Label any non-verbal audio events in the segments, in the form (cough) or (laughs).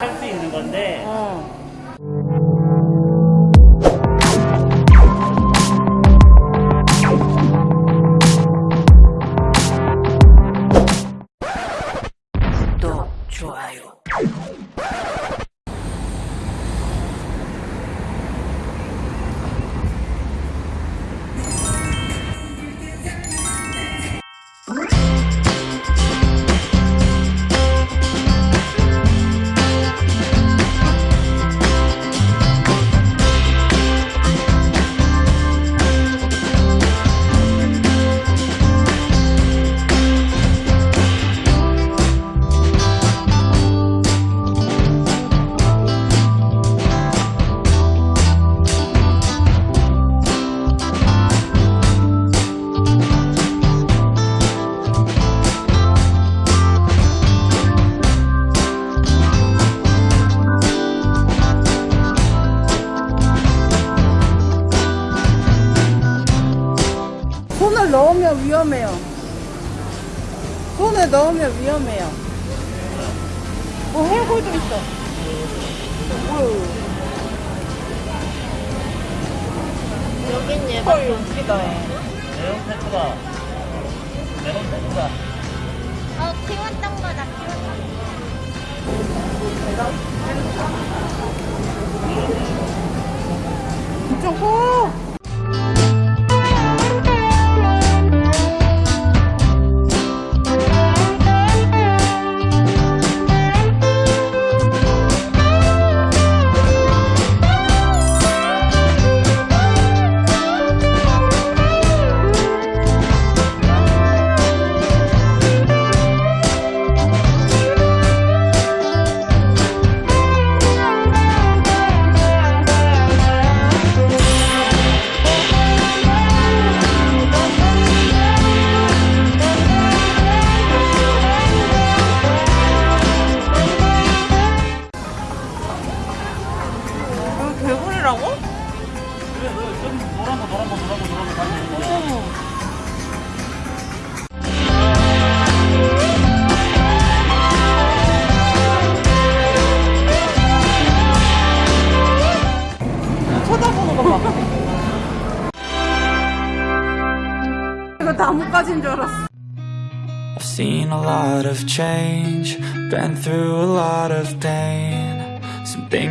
할 수 있는 건데 어. 넣으면 위험해요. 손을 넣으면 위험해요. 뭐 해골도 있어. 어휴. 여긴 얘가 헐, 웃기다. 해. 내용 테스가 내용 테스가 어 키웠던 거다 키웠던 거 이쪽 호!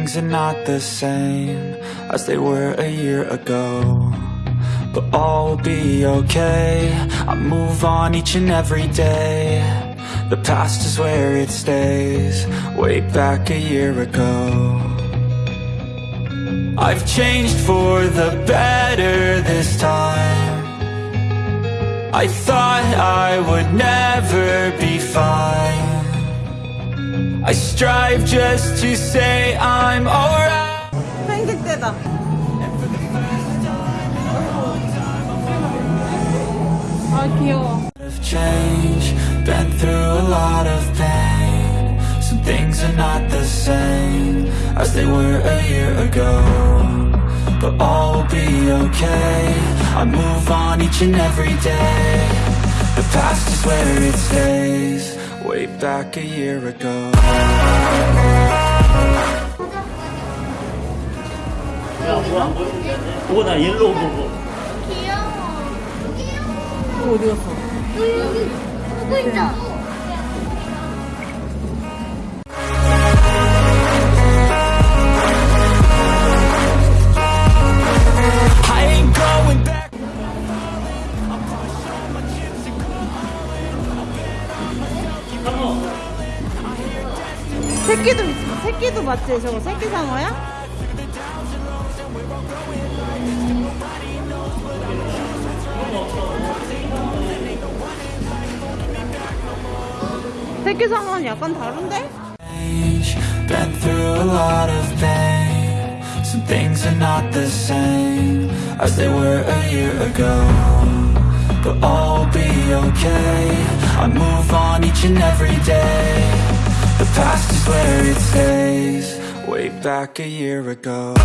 Things are not the same as they were a year ago. But all will be okay. I move on each and every day. The past is where it stays, way back a year ago. I've changed for the better this time. I thought I would never be fine. I strive just to say I'm alright. 생길 때다. 아 귀여워. Of change, been through a lot of pain. Some things are not the same as they were a year ago. But all will be okay. I move on each and every day. The past is where it stays, Way back a year ago. 야 뭐야? 그거 나 옐로우 보고 귀여워. 이거 어디 갔어? 여기 보고 있다 새끼도 있어. 새끼도 맞지? 저거 새끼 상어야? 새끼 상어는 약간 다른데? been through a lot of pain. Some things are not the same as they were a year ago. But all will be okay. I move on each and every day. Past is where it stays, way back a year ago.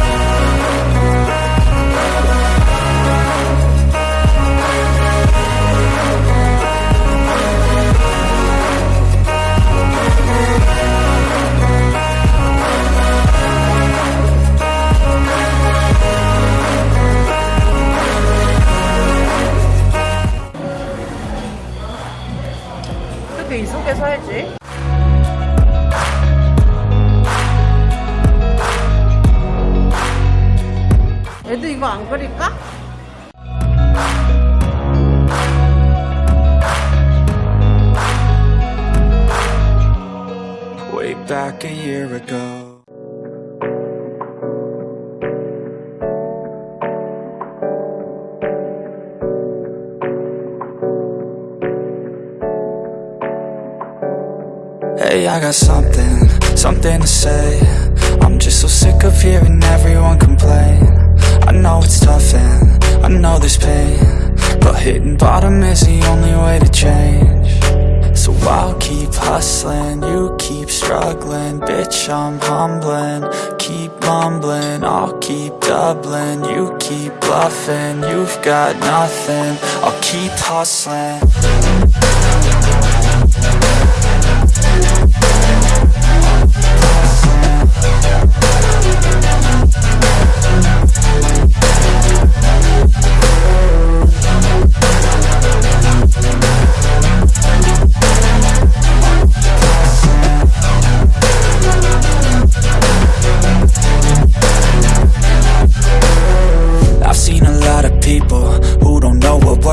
Hearing everyone complain. I know it's tough and I know there's pain, but hitting bottom is the only way to change. So I'll keep hustling, you keep struggling Bitch, I'm humbling, keep mumbling I'll keep doubling, you keep bluffing You've got nothing, I'll keep hustling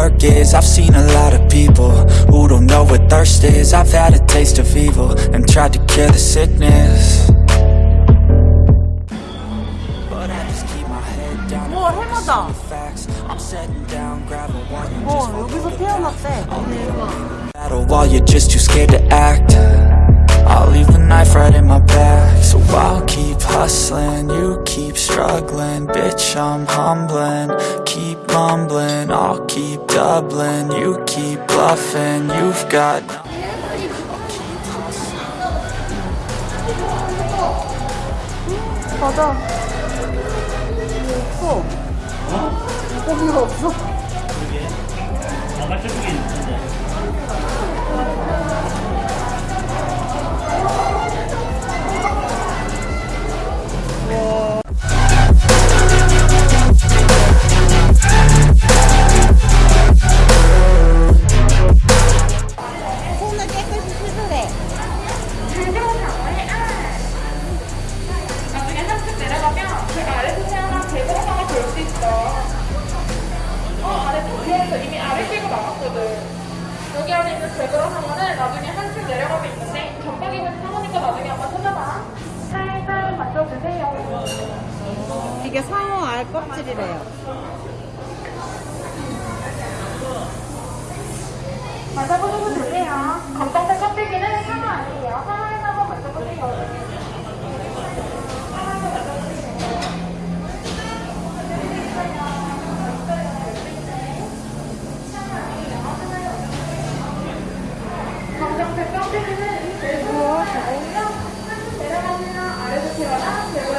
work is I've seen a lot of people who don't know what thirst is I've had a taste of evil and tried to cure the sickness But I just keep my head down 우와, 해마다. facts I'm setting down gravel while you 어, just 여기서 태어났대. 대박. battle while you're just too scared to act I'll leave the knife right in my back So I'll keep hustling, you keep struggling Bitch, I'm humbling, keep mumbling I'll keep doubling, you keep bluffing You've got 맞아. 이거 없어. 고기가 없어. 아까 저쪽에 있는 깨끗이 씻으래. 나중에 한층 내려가면 그 아래서 태어난 대공사가 볼수 있어. 어, 아래서 뒤에서 이미 아래 끼고 나갔거든. 여기 안에 있는 제그런 상어는 나중에 한층 내려가면 있는데 전방 입은 상어니까 나중에 한번 찾아봐. 살살 만져주세요. 이게 상어 알 껍질이래요. 만져보셔도 되세요. 검정색 껍데기는 상어 아니에요. 상어에서 한번 만져보세요. 검정색 껍데기는 일부러 작으며 한층 내려가면 태어나 제보라 상어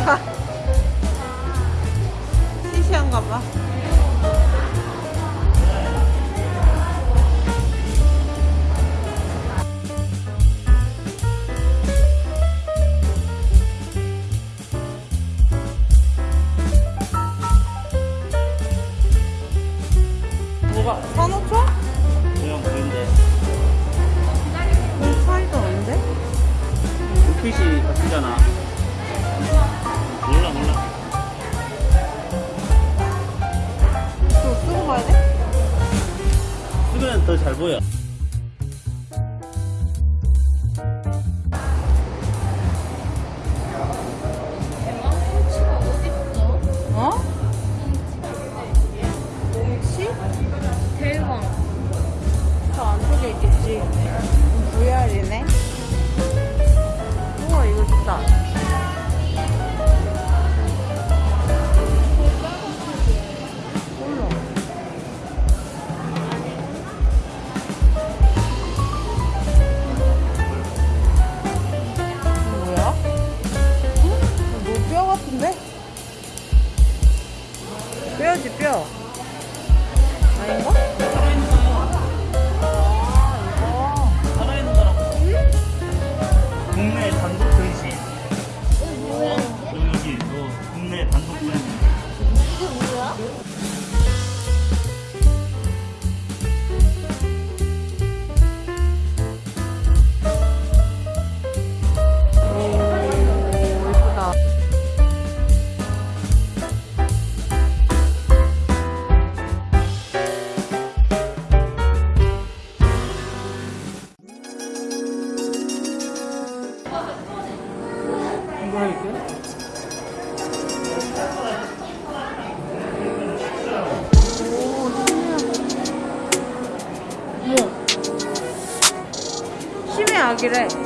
시시한가? (laughs) 시시한가 봐. 할게. 아기래.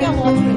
要么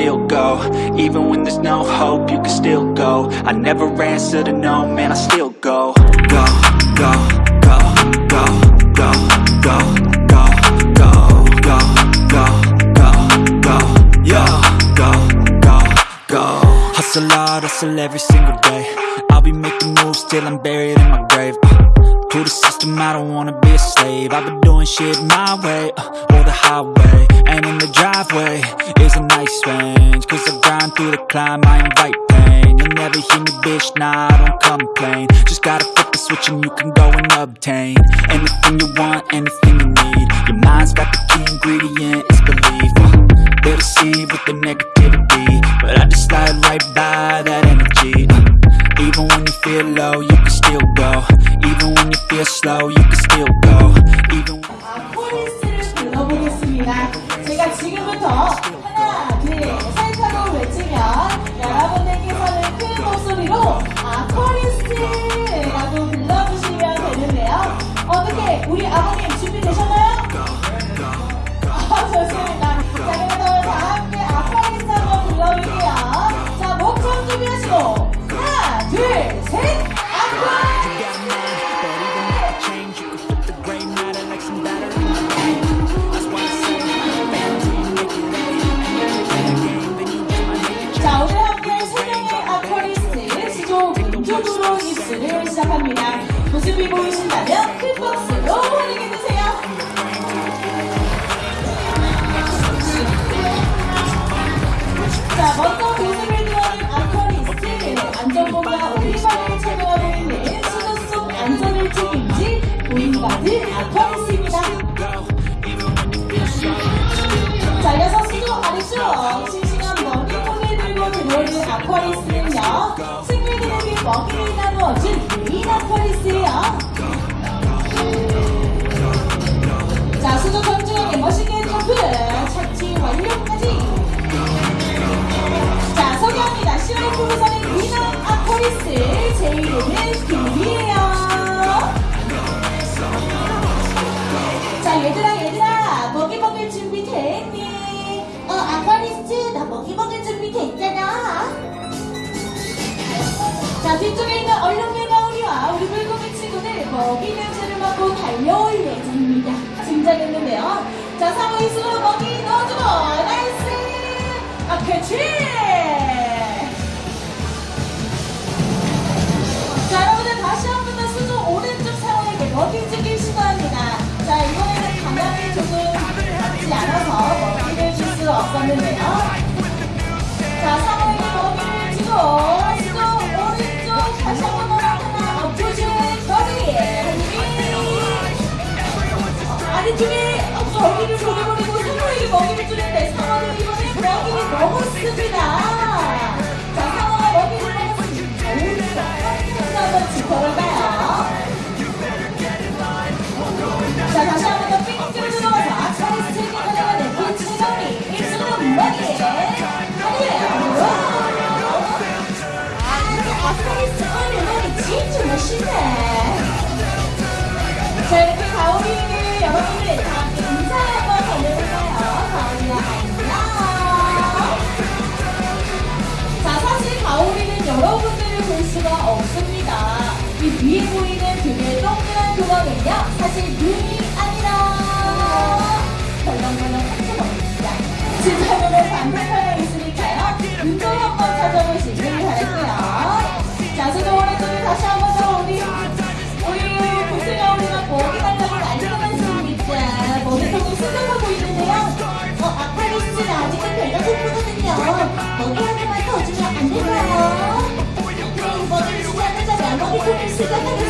still go Even when there's no hope, you can still go I never answer to no, man, I still go Go, go, go, go, go, go, Hustle hard, hustle every single day I'll be making moves till I'm buried in my grave to the system, I don't wanna be a slave. I've been doing shit my way, uh, or the highway. And in the driveway is a nice range. Cause I grind through the climb, I invite pain. You'll never hear me, bitch, nah, I don't complain. Just gotta flip the switch and you can go and obtain anything you want, anything you need. Your mind's got the key ingredient, it's belief. Uh, they with the negativity, but I just slide right by that energy. Uh, even when you feel low, you can still go. Even when you feel slow, you can still go. Even 아, 코리스를 불러보겠습니다. 제가 지금부터 하나, 둘, 셋 하고 외치면 여러분들께서는 큰 목소리로 아, 코리스라고 불러주시면 되는데요. 어떻게 우리 아버님 준비되셨나요? 아, 좋습니다. 김이에요 자 얘들아 얘들아 먹이 먹을 준비 됐니? 어 aquarist 나 먹이 먹을 준비 됐잖아. 자 뒤쪽에 있는 얼룩말 가오리와 우리 물고기 친구들 먹이 냄새를 맡고 달려올 예정입니다. 등장했는데요. 자 상어 위주로 먹이 넣어주고 nice! 아 catch 수 없었는데요 자 상어에게 먹이를 주고 수조 오른쪽 다시 한번더 나타나 엎어준 먹이 아래쪽에 먹이를 돌려버리고 상어에게 먹이를 주는데 상어는 이번에 먹이를 먹었습니다 조각은요, 사실 눈이 아니라 벌렁벌렁 한채 겁니다. 진짜 눈은 반대편에 있으니까요. 눈도 한번 찾아보시길 바랄게요. 자, 수도 오른쪽에 다시 한 번 더 우리, 우리 구슬가 우리가 먹이 달라고 났습니다. 머리통을 생각하고 있는데요. 어, 아카리스는 아직은 배가 고프거든요. 먹이 하나만 더 주면 안 될까요? 그래, 먹이를 주지 않는다면 먹이통을 생각하겠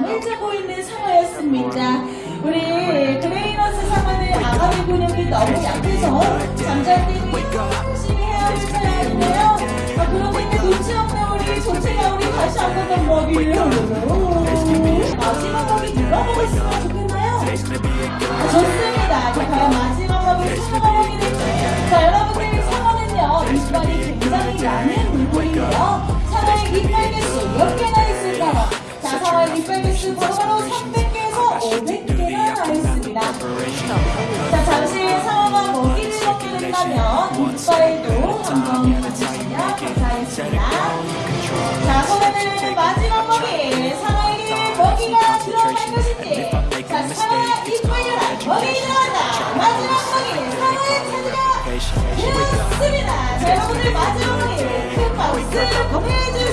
잠을 자고 있는 상어였습니다. 우리 그레이너스 상어는 아가미 근육이 너무 약해서 헤엄을 쳐야 하는데요. 아, 그런데 눈치 없는 우리 조체가 우리 다시 한번 먹이를 하려고 마지막 먹이 누가 먹었으면 좋겠나요? 아, 좋습니다. 자, 과연 마지막 먹이 상어 먹이 될까요? 자, 여러분들 상어는요 이빨이 굉장히 많은 물고기인데요. 상어의 이빨 개수 몇 개나 있을까요? 자, 상어의 이빨 개수 바로 300개에서 500개나 나있습니다. 자, 잠시 상어가 먹이를 먹게 된다면 이빨도 한번 보시면 감사하겠습니다. 자, 그러면은 마지막 먹이 상어에게 먹이가 들어갈 것인지 자, 상어의 이빨려라 먹이 들어간다 마지막 먹이 상어의 차지가 됐습니다. 자, 여러분들 마지막 먹이 큰 박수 보내주세요.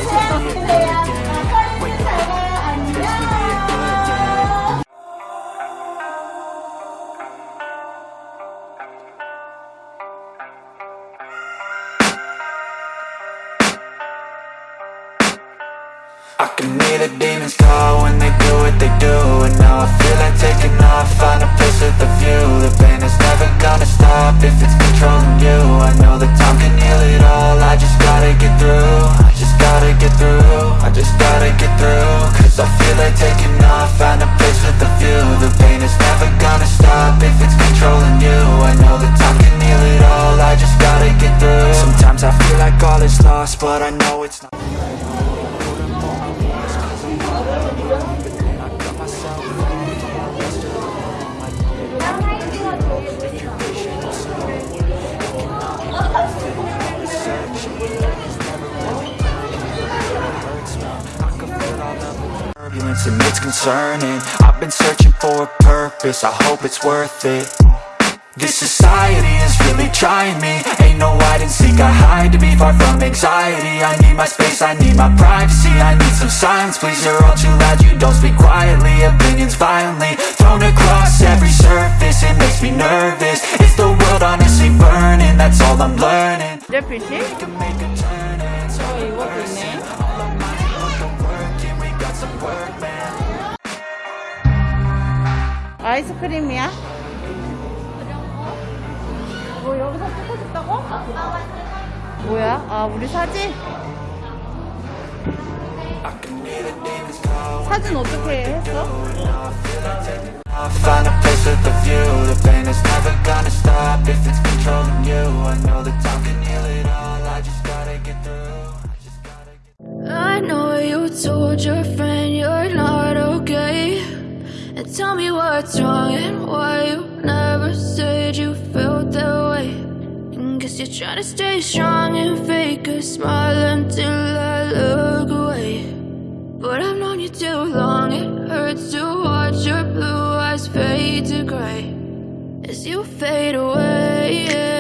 I've been searching for a purpose, I hope it's worth it. This society is really trying me. Ain't no hide and seek, I hide to be far from anxiety. I need my space, I need my privacy. I need some silence, please, you're all too loud. You don't speak quietly, opinions violently Thrown across every surface, it makes me nervous. It's the world honestly burning, that's all I'm learning. Deputy? What's your name? some work, 아이스크림이야? 뭐 여기서 찍고 싶다고? 뭐야? 아 우리 사진? 사진 어떻게 했어? I'll find a place with a view. The pain is never gonna stop if it's controlling you. I know that time can heal it all. I just gotta get through. I just gotta get I know you told your friend you're not okay. And tell me what's wrong and why you never said you felt that way. And guess you're trying to stay strong and fake a smile until I look away. But I've known you too long, it hurts to watch your blue eyes fade to gray as you fade away.